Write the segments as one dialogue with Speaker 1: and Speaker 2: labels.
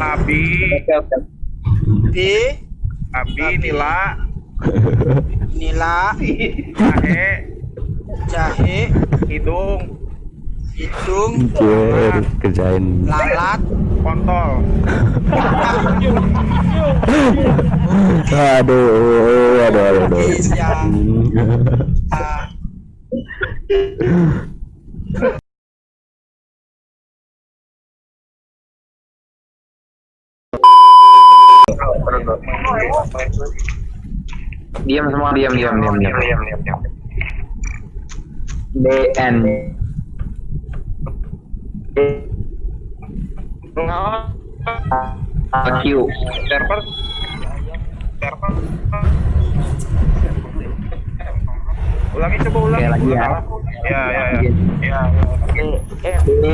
Speaker 1: Abi.
Speaker 2: B
Speaker 1: Abi, Nila,
Speaker 2: nila.
Speaker 1: Jahe,
Speaker 2: jahe.
Speaker 1: Hidung,
Speaker 2: hidung.
Speaker 3: Anjir, kerjain.
Speaker 2: lalat.
Speaker 1: Kontol.
Speaker 3: Aduh, aduh, aduh, aduh.
Speaker 2: Iya.
Speaker 4: Diam semua, diam, diam, diam, diam, diam, diam, diam. DN. Q.
Speaker 1: Server. Server. Ulangi coba ulangi.
Speaker 4: Oke, lagi ya.
Speaker 1: Ya, ya, ya. Ya, ya.
Speaker 4: D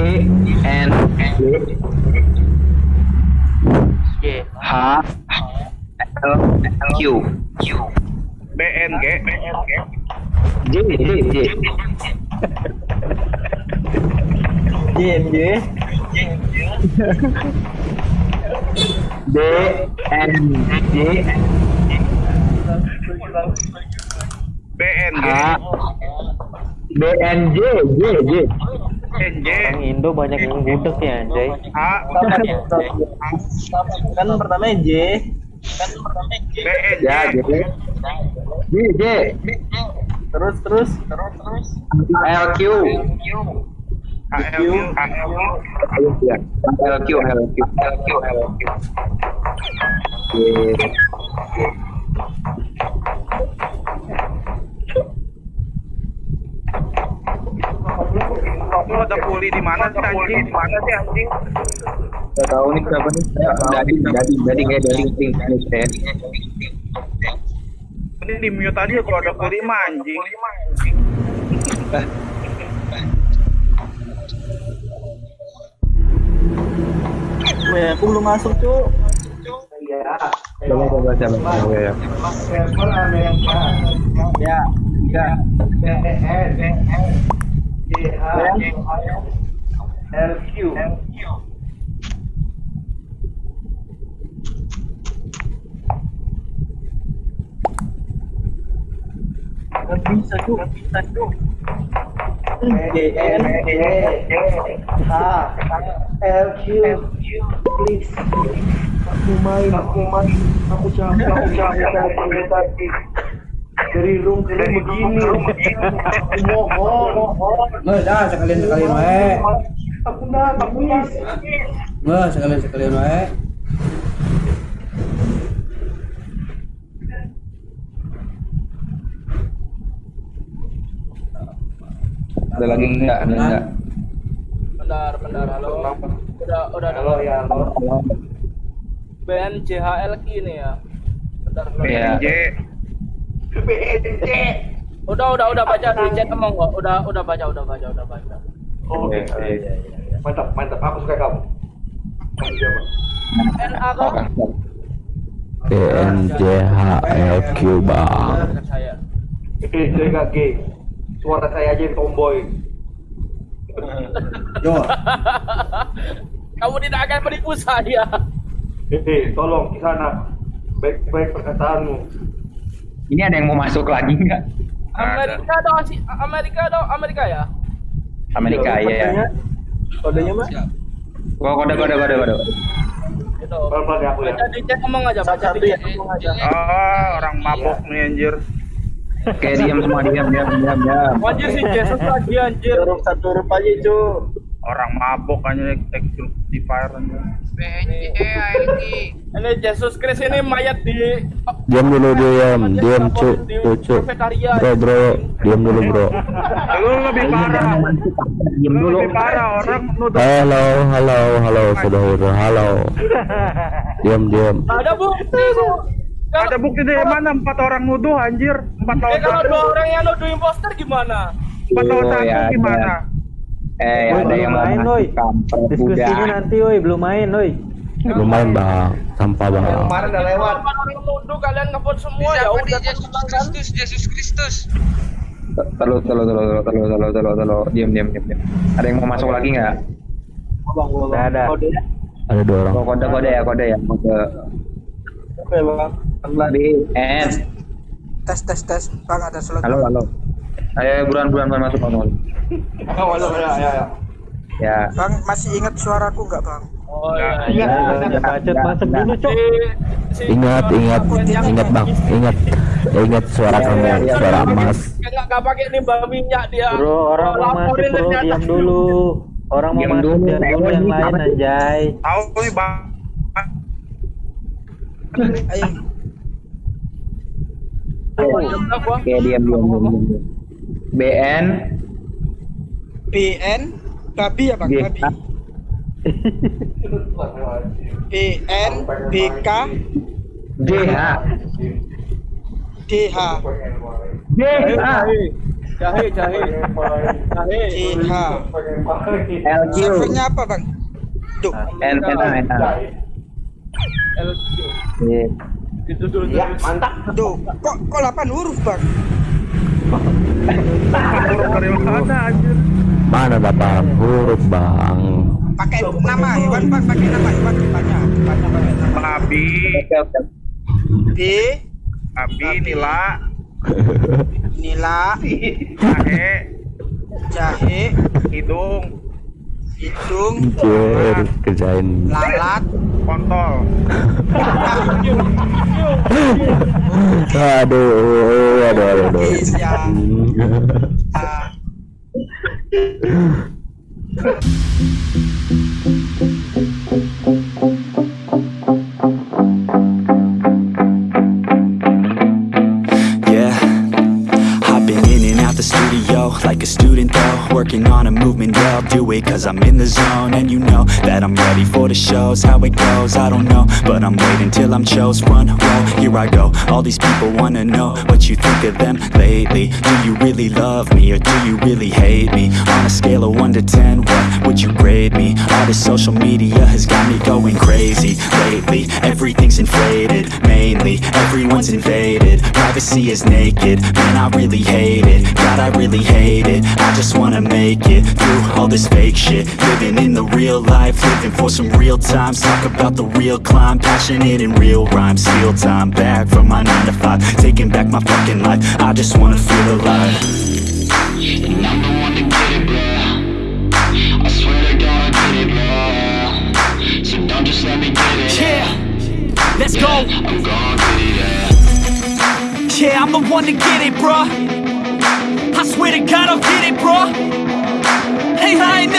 Speaker 4: N J H L Q Q
Speaker 1: BNG.
Speaker 4: J J J
Speaker 2: JMJ
Speaker 4: D N J
Speaker 1: BNG.
Speaker 4: H B N J J J
Speaker 1: NJ.
Speaker 5: Orang Indo banyak yang gudeg ya anjay.
Speaker 1: H.
Speaker 2: kan pertama J
Speaker 1: BNJ.
Speaker 4: ya J J J
Speaker 2: terus terus terus terus
Speaker 4: L Q
Speaker 1: HLQ. HLQ.
Speaker 4: ya L Q L Q L Q L Q
Speaker 1: Lu ada puli di mana sih anjing? Di mana sih anjing?
Speaker 4: Gak tahu nih siapa nih? Dadi Dadi Dadi kayak Dadi Dadi
Speaker 1: Ini di mute aja kalau ada puli mah anjing.
Speaker 2: Weh, aku belum masuk cuy
Speaker 4: Coba coba coba coba ya
Speaker 2: server ya ya. Gak bisa tuh, gak bisa tuh. D N H L Q please aku main aku main aku capek aku capek tadi dari room ke room begini mohon mohon
Speaker 6: Nggak, sekalian sekalian wae.
Speaker 2: aku
Speaker 6: Nggak, sekalian sekalian wae.
Speaker 4: Ada lagi enggak? Ada enggak?
Speaker 5: Bentar, bentar, halo. Udah, udah, halo ya. BNJHL ini ya. Bentar.
Speaker 4: Iya.
Speaker 1: BNJ.
Speaker 5: Udah, udah, udah baca di chat emang kok. Udah, udah baca, udah baca, udah baca.
Speaker 4: Oke.
Speaker 2: mantap mantap aku suka kamu kamu siapa
Speaker 5: NA kok.
Speaker 3: DNJHLQ bang.
Speaker 5: Dekat
Speaker 2: suara saya aja yang tomboy
Speaker 6: Yo,
Speaker 5: Kamu tidak akan menipu saya.
Speaker 2: eh tolong di sana baik-baik perkataanmu
Speaker 4: Ini ada yang mau masuk lagi enggak?
Speaker 5: Amerika dong, si Amerika dong, Amerika ya.
Speaker 4: Amerika ya.
Speaker 2: kodenya mah
Speaker 4: Gua kode kode kode kode.
Speaker 5: Itu.
Speaker 2: pelan-pelan ya aku ya
Speaker 5: Baca di chat ngomong aja, baca di chat ngomong aja.
Speaker 1: Ah, orang mabok nih anjir.
Speaker 4: Oke, diam semua diam diam diam diam.
Speaker 5: Anjir si Jesus lagi anjir.
Speaker 2: huruf satu huruf aja cu
Speaker 1: Orang mabok tekstur di fire anjir.
Speaker 5: Ini Jesus Christ ini mayat di
Speaker 3: Diam dulu diam, diam cuk, cuk. Bro bro, diam dulu bro.
Speaker 1: Lu lebih parah.
Speaker 4: Diam
Speaker 1: Lu
Speaker 4: dulu.
Speaker 1: lebih parah orang nuduh.
Speaker 3: Halo, halo, halo, saudara, halo. Diam diam.
Speaker 5: Ada bukti bu. Kalau-
Speaker 1: Ada bukti dari mana empat orang nuduh anjir? Empat
Speaker 5: Eh
Speaker 1: tahun
Speaker 5: kalau dua orang yang nuduh imposter gimana?
Speaker 1: Empat tahun
Speaker 4: Oh,
Speaker 1: satu
Speaker 4: ya, ada.
Speaker 1: gimana?
Speaker 4: Eh,
Speaker 6: Woi,
Speaker 4: ada
Speaker 6: belum
Speaker 4: yang
Speaker 6: main, woi. diskusinya nanti woi, belum main woi.
Speaker 3: Lumayan bang, sampah bang.
Speaker 2: kemarin udah lewat
Speaker 5: Kalau orang nuduh kalian ngevote semua ya udah tenang kan?
Speaker 4: Terus terus terus terus terus terus terus terus diam diam diam diam. Ada yang mau masuk lagi nggak?
Speaker 6: Udah ada.
Speaker 3: Ada dua orang.
Speaker 4: Kode kode ya kode ya kode
Speaker 2: Oke bang.
Speaker 4: B N
Speaker 7: Tes tes tes. Bang ada slot.
Speaker 4: halo halo ayo buruan buruan buruan masuk masuk
Speaker 2: Oh, halo, ya, ya, ya.
Speaker 4: ya
Speaker 7: Bang masih ingat suaraku nggak bang?
Speaker 5: Oh
Speaker 1: Enggak.
Speaker 5: iya.
Speaker 2: Iya,
Speaker 6: Bacot masuk dulu, Cok.
Speaker 3: Ingat, ingat, ingat bang, ingat, ingat suara kamu, suara emas.
Speaker 5: Enggak enggak pakai nimbang minyak dia.
Speaker 6: Bro, orang mau masuk bro, diam dulu. Orang mau masuk,
Speaker 4: dulu,
Speaker 6: diam dulu yang lain anjay.
Speaker 1: Tahu nih bang.
Speaker 7: Ayo.
Speaker 4: Oke diam diam diam diam diam. B N
Speaker 7: BN babi ya bang babi. BN BK DH
Speaker 4: G H
Speaker 5: Jahe, jahe. Jahe.
Speaker 7: DH. Servernya apa bang? Duh.
Speaker 4: N N N
Speaker 5: LQ.
Speaker 4: Iya.
Speaker 5: Itu dulu.
Speaker 2: Ya, mantap.
Speaker 7: Duh. Kok kok 8 huruf bang?
Speaker 1: Huruf dari mana anjir?
Speaker 3: Mana dapat huruf bang?
Speaker 7: Pakai nama hewan bang. Pakai nama hewan banyak. Banyak pakai nama. B
Speaker 1: babi, nila,
Speaker 7: Nila
Speaker 1: jahe,
Speaker 7: Jahe
Speaker 1: hidung,
Speaker 7: Hidung
Speaker 3: Anjir, kerjain.
Speaker 7: Lalat
Speaker 1: kontol.
Speaker 3: Aduh, aduh, aduh, aduh.
Speaker 7: Indonesia
Speaker 8: in the zone. And you know that I'm ready for the shows How it goes, I don't know But I'm waiting till I'm chose. Run, row, here I go. All these people wanna know what you think of them lately. Do you really love me or do you really hate me? On a scale of 1 to 10, what would you grade me? All this social media has got me going crazy. Lately Everything's inflated, mainly. Everyone's invaded, privacy is naked. Man, I really hate it, God, I really hate it. I just wanna make it through all this fake shit. Living in the real life, living for some real times. Talk about the real climb, passionate in real rhymes. Steal time back from my 9 to 5 Taking back my fucking life, I just wanna feel alive.
Speaker 9: And I'm the one
Speaker 8: let's go
Speaker 9: yeah.
Speaker 8: Yeah, I'm the one to get it, bruh I swear to God I'll get it, bruh Hey, I ain't